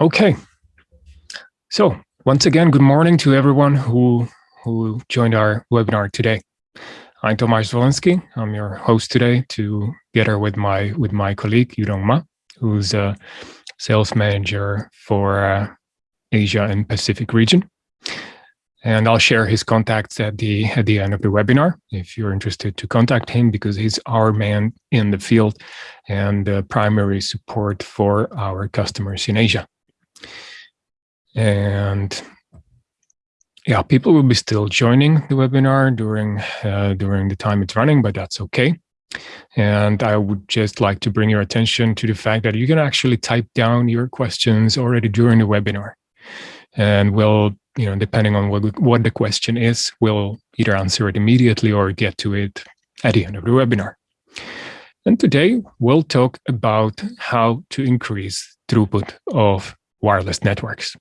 Okay. So once again, good morning to everyone who, who joined our webinar today. I'm Tomasz Wolenski. I'm your host today together with my with my colleague Yurong Ma, who's a sales manager for uh, Asia and Pacific region. And I'll share his contacts at the at the end of the webinar if you're interested to contact him because he's our man in the field and the primary support for our customers in Asia. And yeah, people will be still joining the webinar during uh, during the time it's running, but that's okay. And I would just like to bring your attention to the fact that you can actually type down your questions already during the webinar. And we'll, you know, depending on what, what the question is, we'll either answer it immediately or get to it at the end of the webinar. And today we'll talk about how to increase throughput of wireless networks.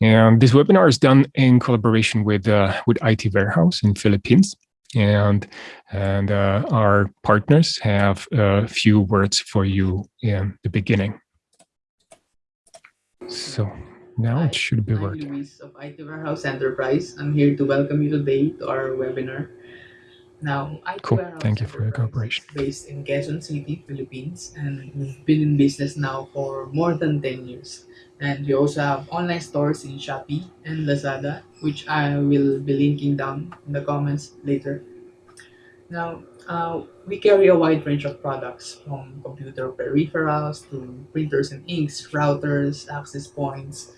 And this webinar is done in collaboration with uh, with IT Warehouse in Philippines. And, and uh, our partners have a few words for you in the beginning. So now it should be working. Luis of IT Warehouse Enterprise. I'm here to welcome you today to our webinar. Now, I cool. Thank you for your cooperation. based in Quezon City, Philippines, and we've been in business now for more than 10 years. And we also have online stores in Shopee and Lazada, which I will be linking down in the comments later. Now, uh, we carry a wide range of products from computer peripherals to printers and inks, routers, access points,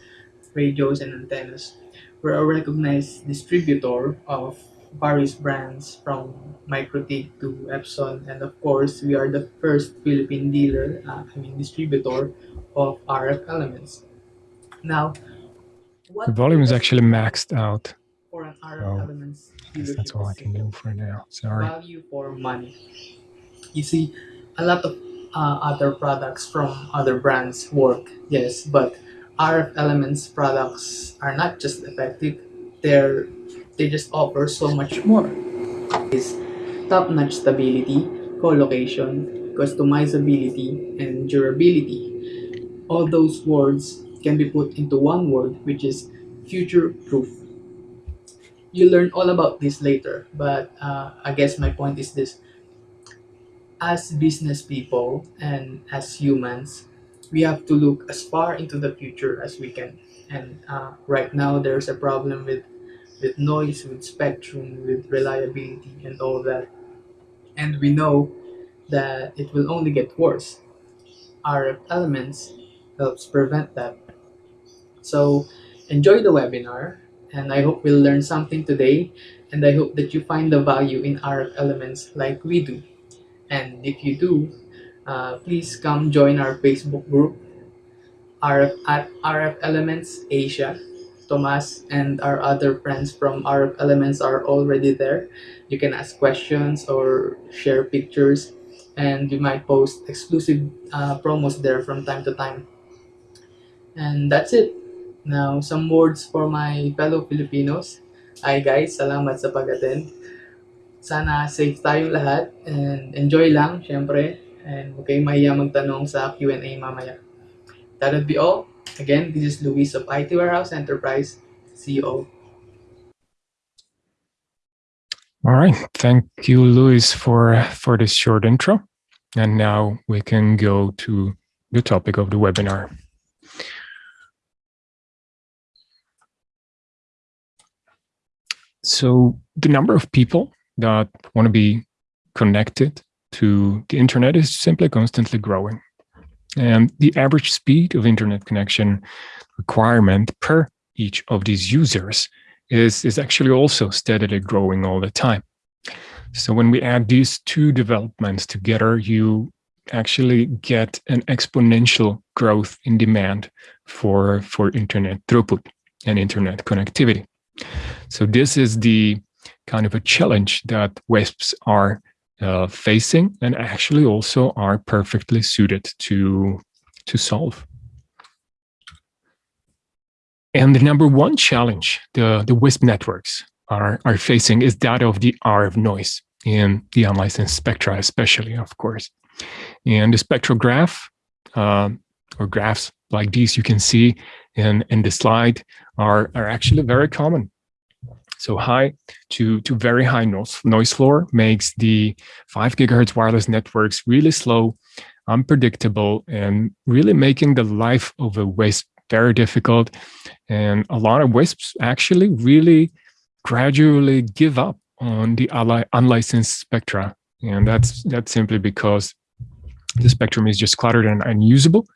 radios, and antennas. We're a recognized distributor of various brands from MikroTik to Epson, and of course, we are the first Philippine dealer, uh, I mean distributor of RF elements. Now, what The volume is actually maxed out. for an RF so elements I guess that's all I can do for now. Sorry. value for money. You see, a lot of uh, other products from other brands work, yes, but RF Elements products are not just effective; they're they just offer so much more. Is top-notch stability, co-location, customizability, and durability. All those words can be put into one word, which is future-proof you learn all about this later but uh, i guess my point is this as business people and as humans we have to look as far into the future as we can and uh, right now there's a problem with with noise with spectrum with reliability and all that and we know that it will only get worse rf elements helps prevent that so enjoy the webinar and I hope we'll learn something today and I hope that you find the value in RF elements like we do. And if you do, uh, please come join our Facebook group RF at RF Elements Asia. Tomas and our other friends from RF Elements are already there. You can ask questions or share pictures and we might post exclusive uh, promos there from time to time. And that's it. Now, some words for my fellow Filipinos. Hi guys, salamat sa pag-attend. Sana safe tayong lahat and enjoy lang, syempre. And huwag kayong magtanong sa Q&A mamaya. That would be all. Again, this is Luis of IT Warehouse Enterprise, CEO. All right. Thank you, Luis, for, for this short intro. And now we can go to the topic of the webinar. So the number of people that want to be connected to the internet is simply constantly growing. And the average speed of internet connection requirement per each of these users is, is actually also steadily growing all the time. So when we add these two developments together, you actually get an exponential growth in demand for, for internet throughput and internet connectivity. So this is the kind of a challenge that WISPs are uh, facing and actually also are perfectly suited to, to solve. And the number one challenge the, the WISP networks are, are facing is that of the RF noise in the unlicensed spectra, especially, of course. And the spectrograph uh, or graphs like these you can see in, in the slide are, are actually very common. So high to, to very high noise, noise floor makes the 5 gigahertz wireless networks really slow, unpredictable, and really making the life of a WISP very difficult. And a lot of WISPs actually really gradually give up on the unlicensed spectra. And that's, that's simply because the spectrum is just cluttered and unusable.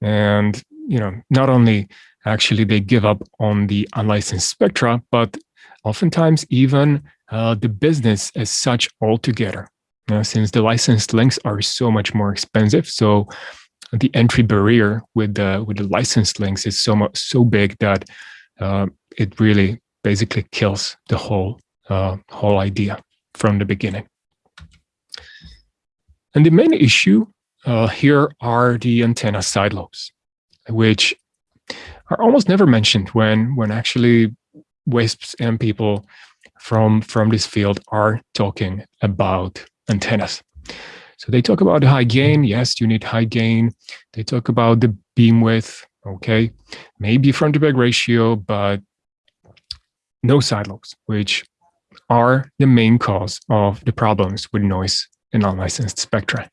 And, you know, not only actually they give up on the unlicensed spectra, but oftentimes even uh, the business as such altogether. Uh, since the licensed links are so much more expensive, so the entry barrier with the with the licensed links is so much so big that uh, it really basically kills the whole uh, whole idea from the beginning. And the main issue uh, here are the antenna side lobes, which are almost never mentioned when when actually WISPs and people from from this field are talking about antennas. So they talk about high gain. Yes, you need high gain. They talk about the beam width. Okay, maybe front to back ratio, but no side lobes, which are the main cause of the problems with noise in unlicensed spectra.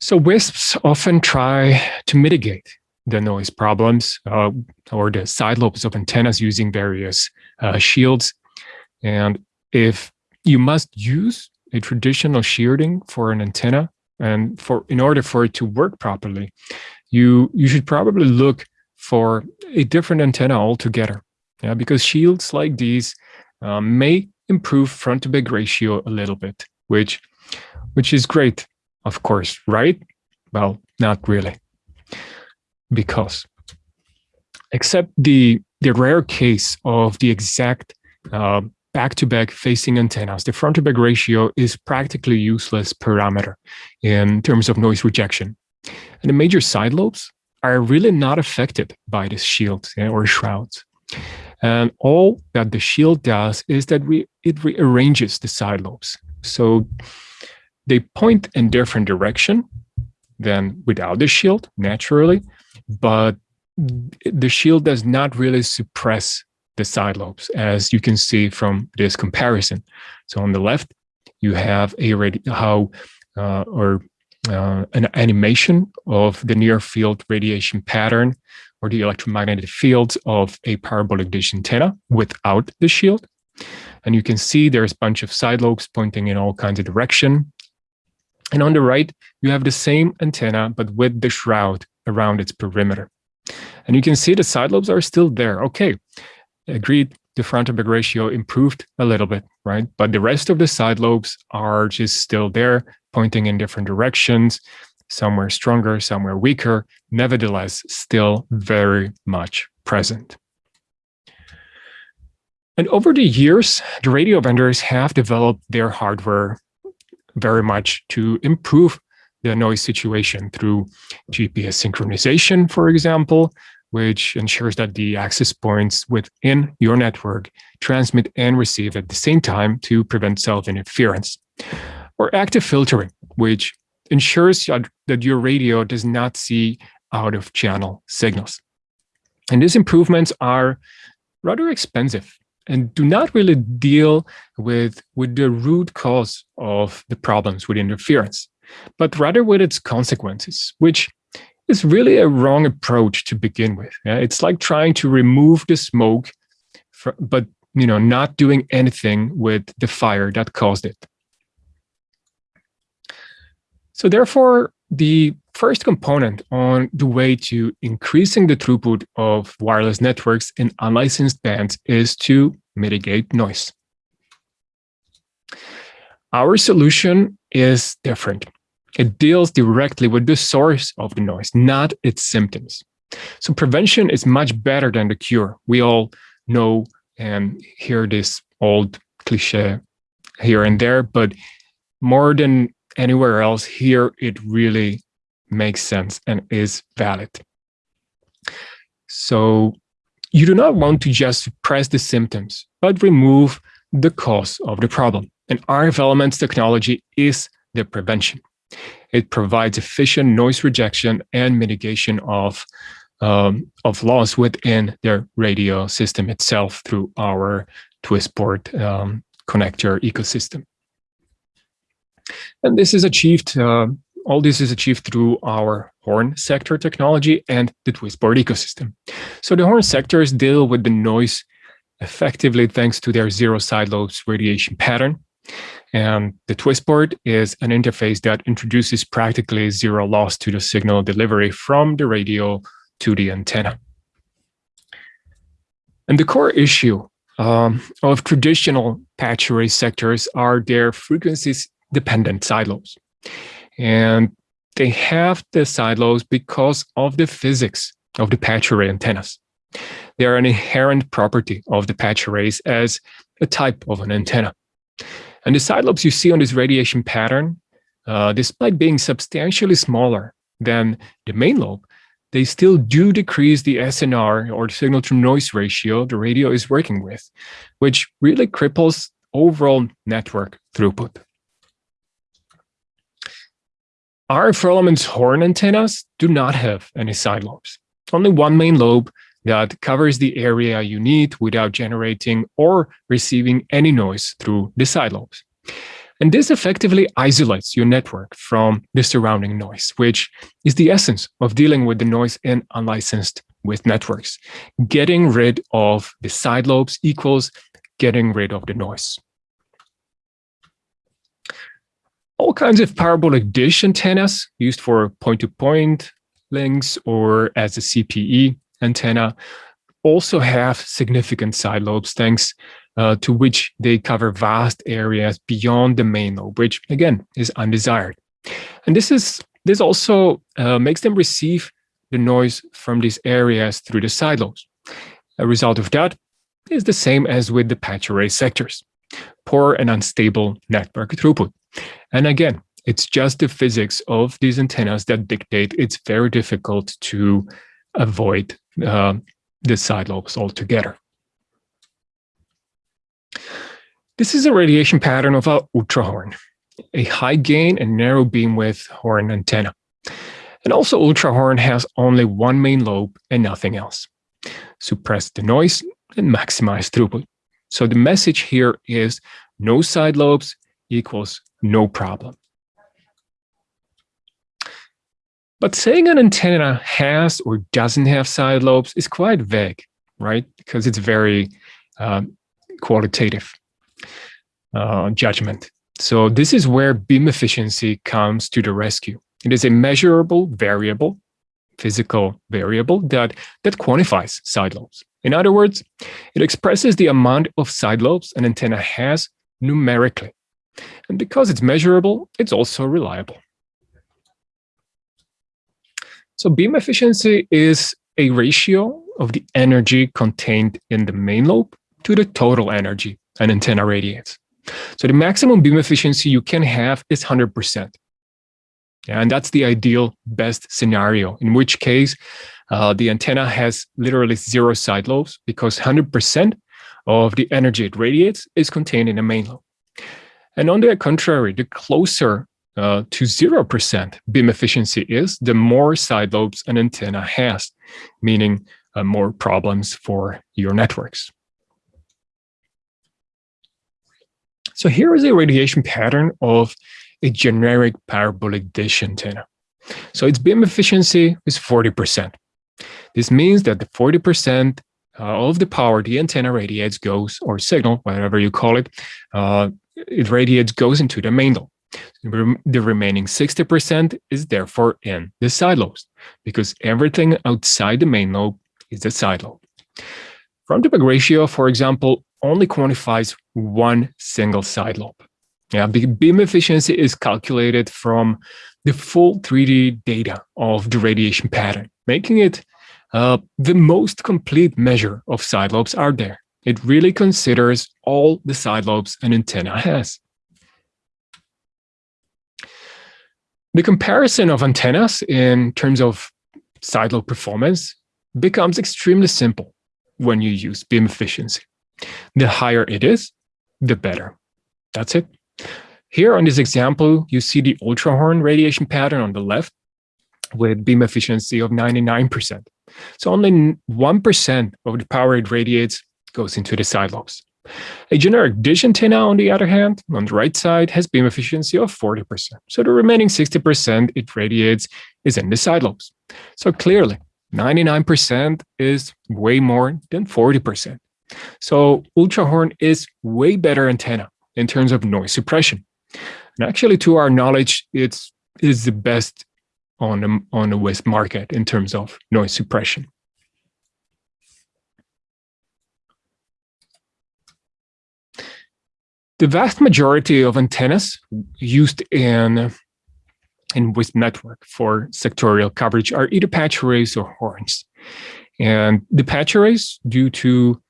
So WISPs often try to mitigate the noise problems uh, or the side lobes of antennas using various uh, shields. And if you must use a traditional shielding for an antenna, and for in order for it to work properly, you you should probably look for a different antenna altogether. Yeah, because shields like these um, may improve front to back ratio a little bit, which which is great of course, right? Well, not really. Because except the, the rare case of the exact uh, back-to-back -back facing antennas, the front-to-back ratio is practically useless parameter in terms of noise rejection. And the major side lobes are really not affected by this shield or shrouds. And all that the shield does is that we, it rearranges the side lobes. So they point in different direction than without the shield, naturally, but the shield does not really suppress the side lobes, as you can see from this comparison. So on the left, you have a how uh, or uh, an animation of the near field radiation pattern or the electromagnetic fields of a parabolic dish antenna without the shield. And you can see there's a bunch of side lobes pointing in all kinds of direction. And on the right, you have the same antenna, but with the shroud around its perimeter. And you can see the side lobes are still there. Okay, agreed, the front to back ratio improved a little bit, right? But the rest of the side lobes are just still there, pointing in different directions, somewhere stronger, somewhere weaker, nevertheless, still very much present. And over the years, the radio vendors have developed their hardware very much to improve the noise situation through GPS synchronization, for example, which ensures that the access points within your network transmit and receive at the same time to prevent self-interference. Or active filtering, which ensures that your radio does not see out-of-channel signals. And these improvements are rather expensive and do not really deal with, with the root cause of the problems with interference, but rather with its consequences, which is really a wrong approach to begin with. Yeah? It's like trying to remove the smoke, for, but you know, not doing anything with the fire that caused it. So therefore, the first component on the way to increasing the throughput of wireless networks in unlicensed bands is to mitigate noise. Our solution is different. It deals directly with the source of the noise, not its symptoms. So prevention is much better than the cure. We all know and hear this old cliche here and there, but more than anywhere else here, it really makes sense and is valid. So you do not want to just suppress the symptoms, but remove the cause of the problem. And RF Elements technology is the prevention. It provides efficient noise rejection and mitigation of, um, of loss within their radio system itself through our TwistPort um, connector ecosystem. And this is achieved, uh, all this is achieved through our horn sector technology and the TwistPort ecosystem. So the horn sectors deal with the noise effectively thanks to their zero side lobes radiation pattern. And the TwistPort is an interface that introduces practically zero loss to the signal delivery from the radio to the antenna. And the core issue um, of traditional patch array sectors are their frequencies dependent side lobes. And they have the side lobes because of the physics of the patch array antennas. They are an inherent property of the patch arrays as a type of an antenna. And the side lobes you see on this radiation pattern, uh, despite being substantially smaller than the main lobe, they still do decrease the SNR or the signal to noise ratio the radio is working with, which really cripples overall network throughput. RF Elements horn antennas do not have any side lobes, only one main lobe that covers the area you need without generating or receiving any noise through the side lobes. And this effectively isolates your network from the surrounding noise, which is the essence of dealing with the noise in unlicensed with networks. Getting rid of the side lobes equals getting rid of the noise. All kinds of parabolic dish antennas used for point-to-point -point links or as a CPE antenna also have significant side lobes thanks uh, to which they cover vast areas beyond the main lobe, which again is undesired. And this is this also uh, makes them receive the noise from these areas through the side lobes. A result of that is the same as with the patch array sectors, poor and unstable network throughput. And again, it's just the physics of these antennas that dictate it's very difficult to avoid uh, the side lobes altogether. This is a radiation pattern of a ultrahorn, a high gain and narrow beam width horn antenna. And also ultrahorn has only one main lobe and nothing else. Suppress the noise and maximize throughput. So the message here is no side lobes equals no problem. But saying an antenna has or doesn't have side lobes is quite vague, right? Because it's very um, qualitative uh, judgment. So this is where beam efficiency comes to the rescue. It is a measurable variable, physical variable that, that quantifies side lobes. In other words, it expresses the amount of side lobes an antenna has numerically. And because it's measurable, it's also reliable. So beam efficiency is a ratio of the energy contained in the main lobe to the total energy an antenna radiates. So the maximum beam efficiency you can have is 100%. And that's the ideal best scenario, in which case uh, the antenna has literally zero side lobes because 100% of the energy it radiates is contained in the main lobe. And on the contrary, the closer uh, to 0% beam efficiency is, the more side lobes an antenna has, meaning uh, more problems for your networks. So here is a radiation pattern of a generic parabolic dish antenna. So its beam efficiency is 40%. This means that the 40% uh, of the power the antenna radiates goes, or signal, whatever you call it, uh, it radiates goes into the main lobe. The remaining 60% is therefore in the side lobes, because everything outside the main lobe is a side lobe. Front to back ratio, for example, only quantifies one single side lobe. Yeah, beam efficiency is calculated from the full 3D data of the radiation pattern, making it uh, the most complete measure of side lobes out there. It really considers all the side lobes an antenna has. The comparison of antennas in terms of side lobe performance becomes extremely simple when you use beam efficiency. The higher it is, the better. That's it. Here on this example, you see the ultrahorn radiation pattern on the left with beam efficiency of 99%. So only 1% of the power it radiates goes into the side lobes. A generic dish antenna, on the other hand, on the right side, has beam efficiency of 40%. So the remaining 60% it radiates is in the side lobes. So clearly, 99% is way more than 40%. So ultrahorn is way better antenna in terms of noise suppression. And actually, to our knowledge, it's is the best on the, on the WISP market in terms of noise suppression. The vast majority of antennas used in in WISP network for sectorial coverage are either patch arrays or horns. And the patch arrays, due to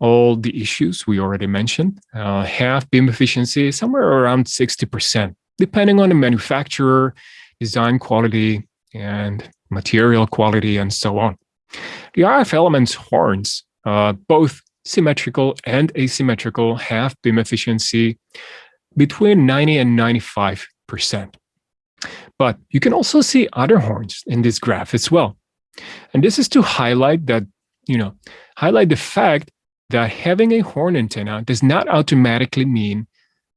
all the issues we already mentioned, uh, have beam efficiency somewhere around 60%, depending on the manufacturer, design quality, and material quality, and so on. The RF elements horns, uh, both symmetrical and asymmetrical, have beam efficiency between 90 and 95%. But you can also see other horns in this graph as well. And this is to highlight that, you know, highlight the fact that having a horn antenna does not automatically mean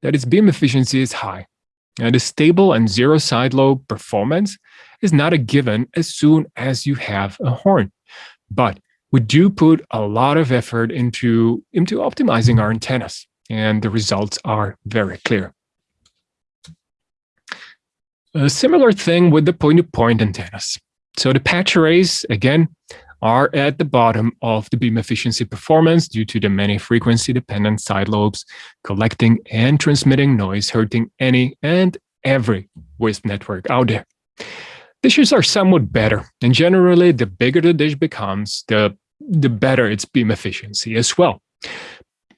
that its beam efficiency is high. And the stable and zero side lobe performance is not a given as soon as you have a horn. But we do put a lot of effort into, into optimizing our antennas, and the results are very clear. A similar thing with the point-to-point -point antennas. So the patch arrays, again, are at the bottom of the beam efficiency performance due to the many frequency-dependent side lobes collecting and transmitting noise, hurting any and every WISP network out there. Dishes are somewhat better, and generally, the bigger the dish becomes, the, the better its beam efficiency as well.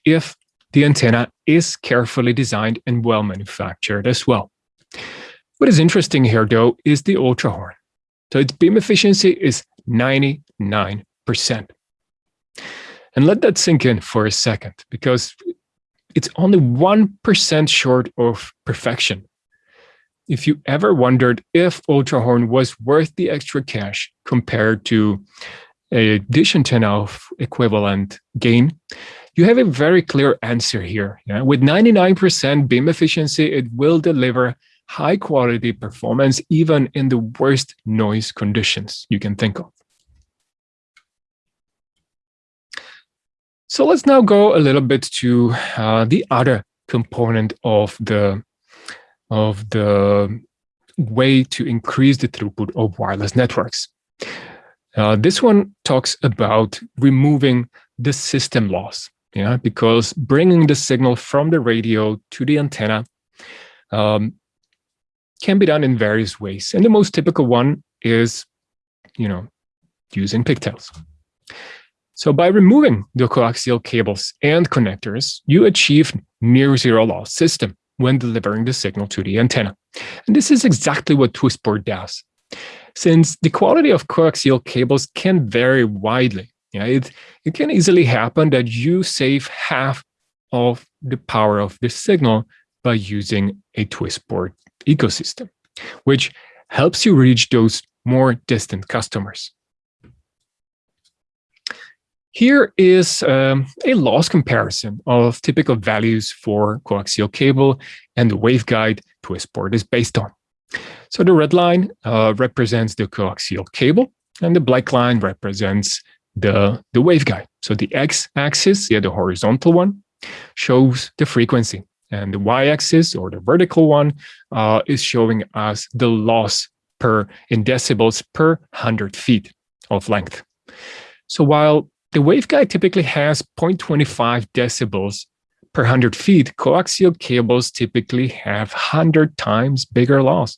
If the antenna is carefully designed and well manufactured as well. What is interesting here, though, is the ultra horn. So its beam efficiency is 99%. And let that sink in for a second, because it's only 1% short of perfection. If you ever wondered if Ultrahorn was worth the extra cash compared to a dish antenna of equivalent gain, you have a very clear answer here. Yeah? With 99% beam efficiency, it will deliver high quality performance even in the worst noise conditions you can think of. So let's now go a little bit to uh, the other component of the of the way to increase the throughput of wireless networks. Uh, this one talks about removing the system loss, yeah, because bringing the signal from the radio to the antenna um, can be done in various ways. And the most typical one is, you know, using pigtails. So by removing the coaxial cables and connectors, you achieve near zero loss system when delivering the signal to the antenna. And this is exactly what TwistPort does. Since the quality of coaxial cables can vary widely, yeah, it, it can easily happen that you save half of the power of the signal by using a TwistPort ecosystem, which helps you reach those more distant customers. Here is um, a loss comparison of typical values for coaxial cable and the waveguide TwistPort is based on. So the red line uh, represents the coaxial cable and the black line represents the, the waveguide. So the x-axis, yeah, the horizontal one, shows the frequency. And the y-axis or the vertical one uh, is showing us the loss per in decibels per 100 feet of length. So while the waveguide typically has 0.25 decibels per 100 feet, coaxial cables typically have 100 times bigger loss.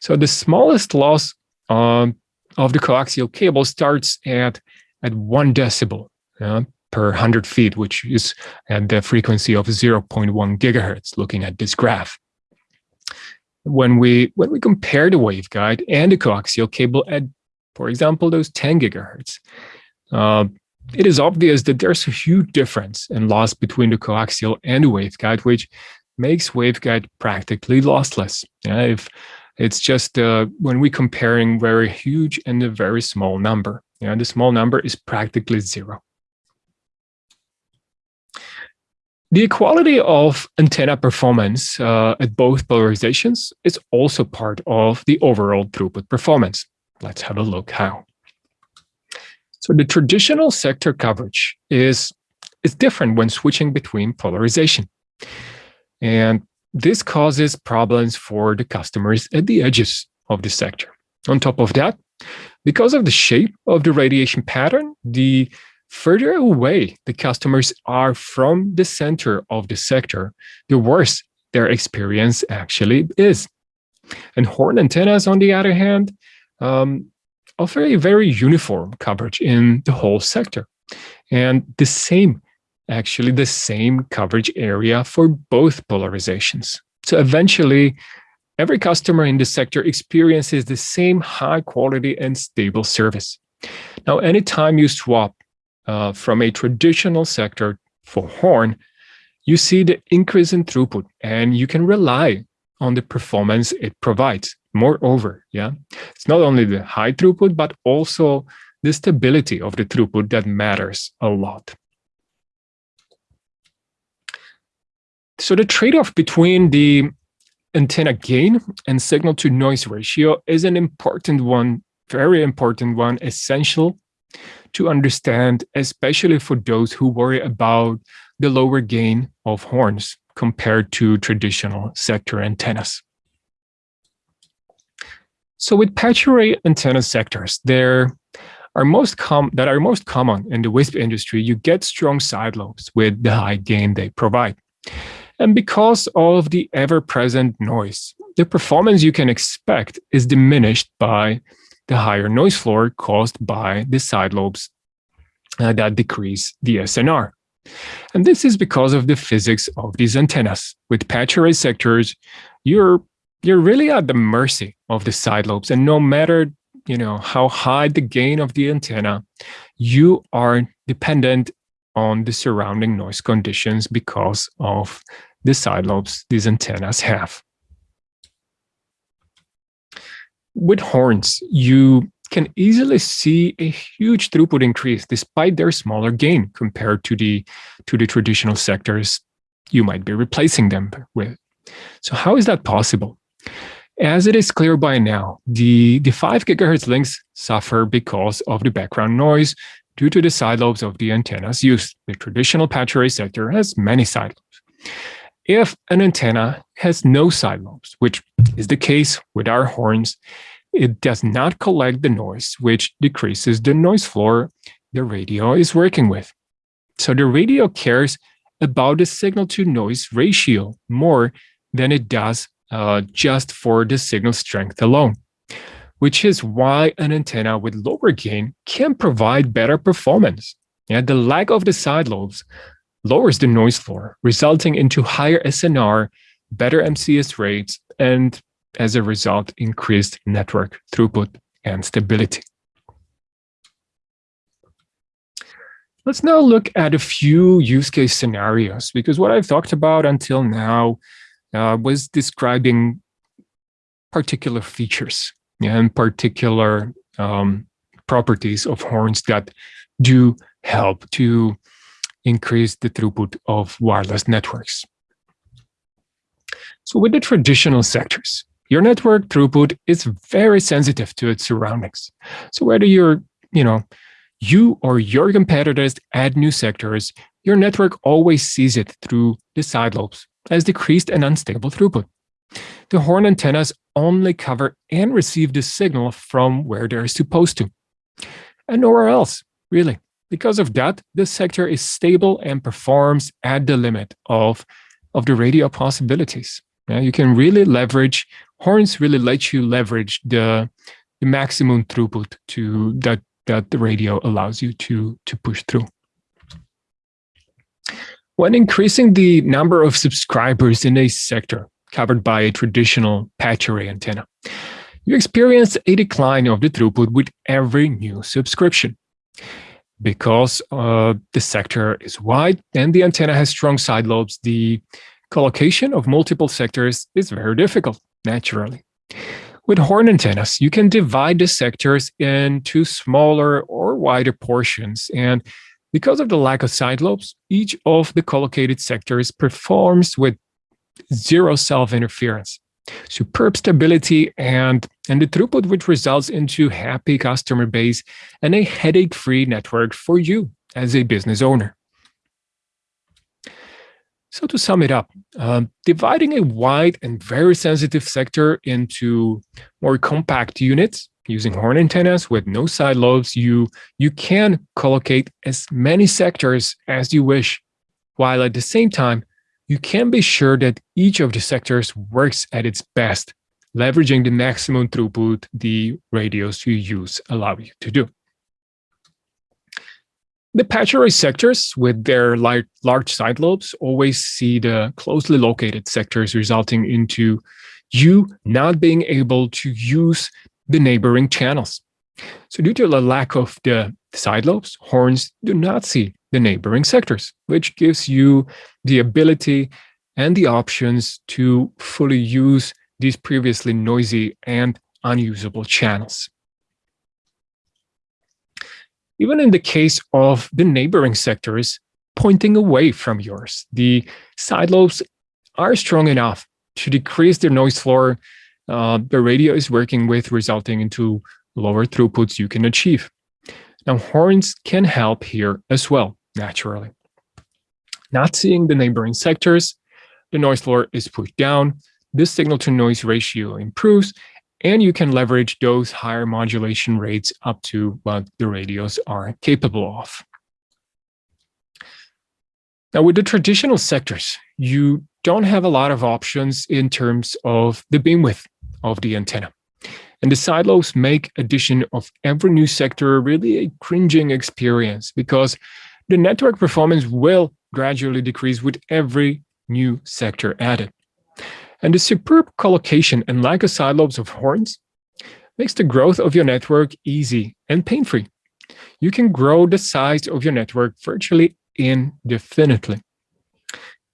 So the smallest loss um, of the coaxial cable starts at, at 1 decibel. Uh, per 100 feet, which is at the frequency of 0.1 gigahertz, looking at this graph. When we, when we compare the waveguide and the coaxial cable at, for example, those 10 gigahertz, uh, it is obvious that there's a huge difference in loss between the coaxial and the waveguide, which makes waveguide practically lossless. Yeah, if it's just uh, when we're comparing very huge and a very small number. Yeah, the small number is practically zero. The equality of antenna performance uh, at both polarizations is also part of the overall throughput performance. Let's have a look how. So the traditional sector coverage is, is different when switching between polarization. And this causes problems for the customers at the edges of the sector. On top of that, because of the shape of the radiation pattern, the further away the customers are from the center of the sector, the worse their experience actually is. And horn antennas, on the other hand, um, offer a very uniform coverage in the whole sector. And the same, actually the same coverage area for both polarizations. So eventually, every customer in the sector experiences the same high quality and stable service. Now, anytime you swap uh, from a traditional sector for Horn, you see the increase in throughput and you can rely on the performance it provides. Moreover, yeah, it's not only the high throughput, but also the stability of the throughput that matters a lot. So the trade-off between the antenna gain and signal to noise ratio is an important one, very important one, essential to understand, especially for those who worry about the lower gain of horns compared to traditional sector antennas. So with patch array antenna sectors, there are most com that are most common in the WISP industry, you get strong side lobes with the high gain they provide. And because of the ever-present noise, the performance you can expect is diminished by the higher noise floor caused by the side lobes uh, that decrease the SNR. And this is because of the physics of these antennas. With patch array sectors, you're you're really at the mercy of the side lobes. And no matter you know how high the gain of the antenna, you are dependent on the surrounding noise conditions because of the side lobes these antennas have. With horns, you can easily see a huge throughput increase despite their smaller gain compared to the to the traditional sectors you might be replacing them with. So how is that possible? As it is clear by now, the, the 5 gigahertz links suffer because of the background noise due to the side lobes of the antennas used. The traditional patch array sector has many side lobes. If an antenna has no side lobes, which is the case with our horns, it does not collect the noise, which decreases the noise floor the radio is working with. So the radio cares about the signal to noise ratio more than it does uh, just for the signal strength alone, which is why an antenna with lower gain can provide better performance. Yeah, the lack of the side lobes lowers the noise floor, resulting into higher SNR, better MCS rates, and as a result, increased network throughput and stability. Let's now look at a few use case scenarios, because what I've talked about until now uh, was describing particular features and particular um, properties of horns that do help to increase the throughput of wireless networks. So with the traditional sectors, your network throughput is very sensitive to its surroundings. So whether you're, you know, you or your competitors add new sectors, your network always sees it through the side lobes as decreased and unstable throughput. The horn antennas only cover and receive the signal from where they're supposed to, and nowhere else, really. Because of that, the sector is stable and performs at the limit of, of the radio possibilities. Yeah, you can really leverage, horns really let you leverage the, the maximum throughput to that, that the radio allows you to, to push through. When increasing the number of subscribers in a sector covered by a traditional patch array antenna, you experience a decline of the throughput with every new subscription. Because uh, the sector is wide and the antenna has strong side lobes, the collocation of multiple sectors is very difficult, naturally. With horn antennas, you can divide the sectors into smaller or wider portions. And because of the lack of side lobes, each of the collocated sectors performs with zero self-interference, superb stability, and, and the throughput which results into happy customer base and a headache-free network for you as a business owner. So to sum it up, um, dividing a wide and very sensitive sector into more compact units using horn antennas with no side lobes, you, you can collocate as many sectors as you wish, while at the same time, you can be sure that each of the sectors works at its best, leveraging the maximum throughput the radios you use allow you to do. The patch array sectors with their large side lobes always see the closely located sectors resulting into you not being able to use the neighboring channels. So due to the lack of the side lobes, horns do not see the neighboring sectors, which gives you the ability and the options to fully use these previously noisy and unusable channels. Even in the case of the neighboring sectors pointing away from yours, the side lobes are strong enough to decrease the noise floor uh, the radio is working with, resulting into lower throughputs you can achieve. Now, horns can help here as well, naturally. Not seeing the neighboring sectors, the noise floor is pushed down, this signal to noise ratio improves, and you can leverage those higher modulation rates up to what the radios are capable of. Now, with the traditional sectors, you don't have a lot of options in terms of the beam width of the antenna. And the side lobes make addition of every new sector really a cringing experience because the network performance will gradually decrease with every new sector added. And the superb collocation and lack of side lobes of horns makes the growth of your network easy and pain-free. You can grow the size of your network virtually indefinitely.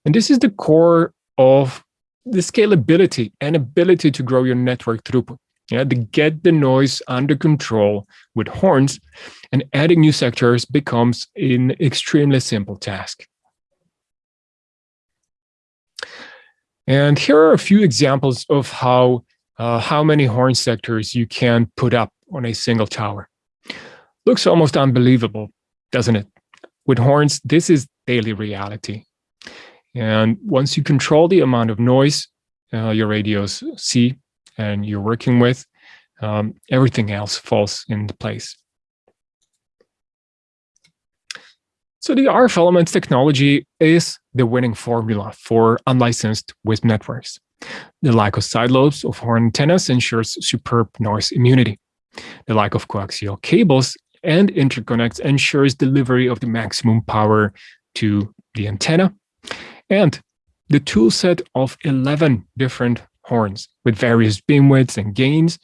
And this is the core of the scalability and ability to grow your network throughput. Yeah, to get the noise under control with horns and adding new sectors becomes an extremely simple task. And here are a few examples of how, uh, how many horn sectors you can put up on a single tower. Looks almost unbelievable, doesn't it? With horns, this is daily reality. And once you control the amount of noise uh, your radios see and you're working with, um, everything else falls into place. So the RF Elements technology is the winning formula for unlicensed WISP networks. The lack of side lobes of horn antennas ensures superb noise immunity. The lack of coaxial cables and interconnects ensures delivery of the maximum power to the antenna. And the toolset of 11 different horns with various beam widths and gains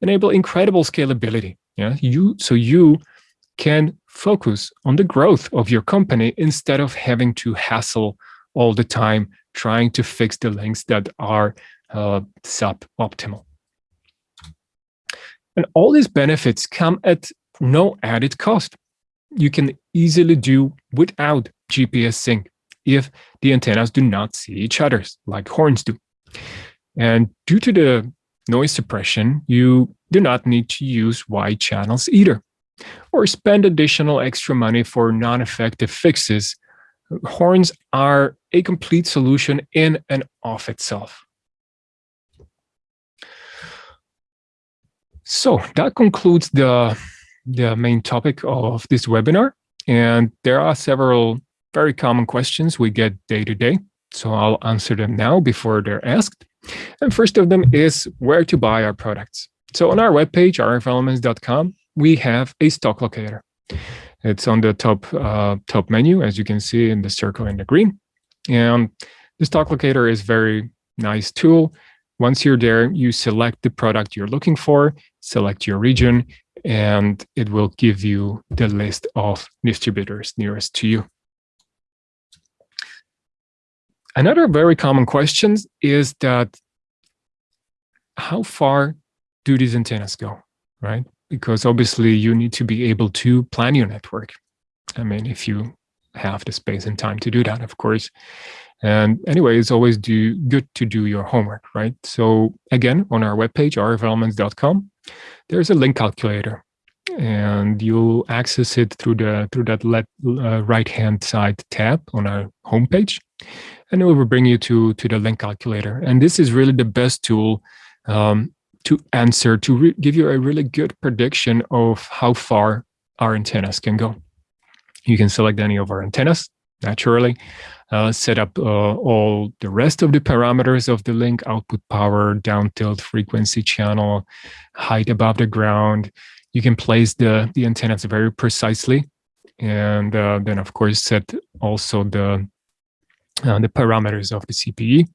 enable incredible scalability. Yeah, you so you can focus on the growth of your company instead of having to hassle all the time trying to fix the links that are uh, suboptimal. And all these benefits come at no added cost. You can easily do without GPS sync if the antennas do not see each other like horns do. And due to the noise suppression, you do not need to use wide channels either or spend additional extra money for non-effective fixes, horns are a complete solution in and of itself. So that concludes the, the main topic of this webinar. And there are several very common questions we get day to day. So I'll answer them now before they're asked. And first of them is where to buy our products. So on our webpage, rfelements.com, we have a stock locator. It's on the top uh, top menu, as you can see in the circle in the green. And the stock locator is very nice tool. Once you're there, you select the product you're looking for, select your region, and it will give you the list of distributors nearest to you. Another very common question is that how far do these antennas go, right? Because obviously you need to be able to plan your network. I mean, if you have the space and time to do that, of course. And anyway, it's always do good to do your homework, right? So again, on our webpage, rfelements.com, there's a link calculator and you'll access it through the through that uh, right hand side tab on our homepage and it will bring you to to the link calculator. And this is really the best tool um, to answer to give you a really good prediction of how far our antennas can go. You can select any of our antennas naturally uh, set up uh, all the rest of the parameters of the link output power down tilt frequency channel height above the ground. You can place the, the antennas very precisely. And uh, then, of course, set also the, uh, the parameters of the CPE.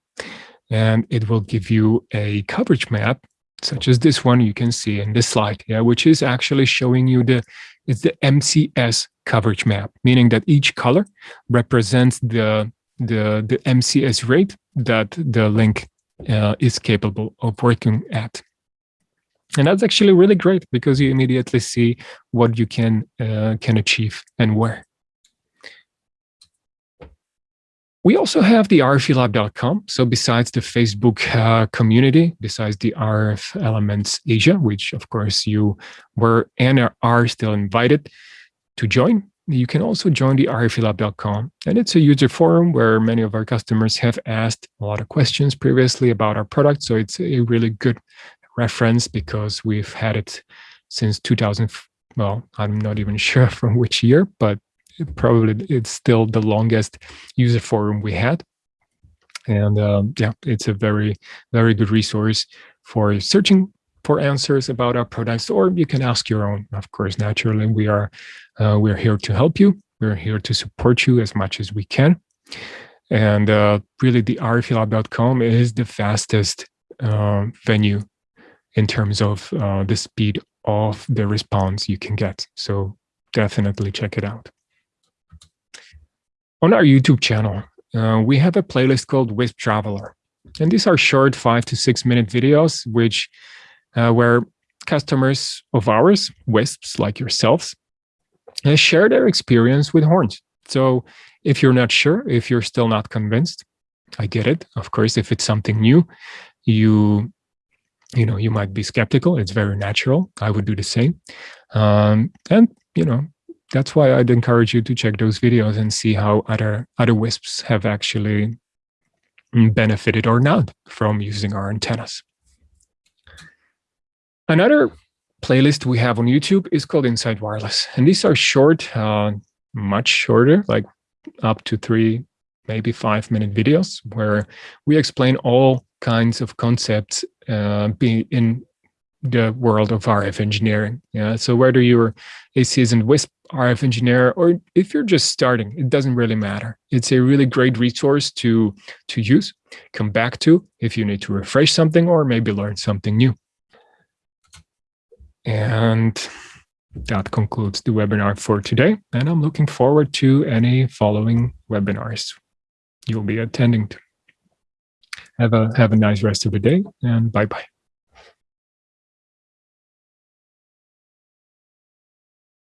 And it will give you a coverage map, such as this one you can see in this slide, yeah, which is actually showing you the, it's the MCS coverage map, meaning that each color represents the, the, the MCS rate that the link uh, is capable of working at. And that's actually really great because you immediately see what you can uh, can achieve and where. We also have the rfelab.com. So besides the Facebook uh, community, besides the RF Elements Asia, which of course you were and are still invited to join, you can also join the rflab.com. And it's a user forum where many of our customers have asked a lot of questions previously about our product. So it's a really good reference because we've had it since 2000. Well, I'm not even sure from which year, but probably it's still the longest user forum we had. And um, yeah, it's a very, very good resource for searching for answers about our products, or you can ask your own. Of course, naturally, we are uh, we're here to help you. We're here to support you as much as we can. And uh, really, the rflab.com is the fastest uh, venue in terms of uh, the speed of the response you can get. So definitely check it out. On our YouTube channel, uh, we have a playlist called Wisp Traveler. And these are short five to six minute videos, which uh, where customers of ours, WISPs like yourselves, uh, share their experience with horns. So if you're not sure, if you're still not convinced, I get it. Of course, if it's something new, you you know, you might be skeptical. It's very natural. I would do the same. Um, and, you know, that's why I'd encourage you to check those videos and see how other other WISPs have actually benefited or not from using our antennas. Another playlist we have on YouTube is called Inside Wireless. And these are short, uh, much shorter, like up to three, maybe five minute videos where we explain all kinds of concepts uh, be in the world of RF engineering. Yeah. So whether you're a seasoned WISP RF engineer or if you're just starting, it doesn't really matter. It's a really great resource to to use, come back to if you need to refresh something or maybe learn something new. And that concludes the webinar for today. And I'm looking forward to any following webinars you'll be attending to. Have a have a nice rest of the day and bye bye.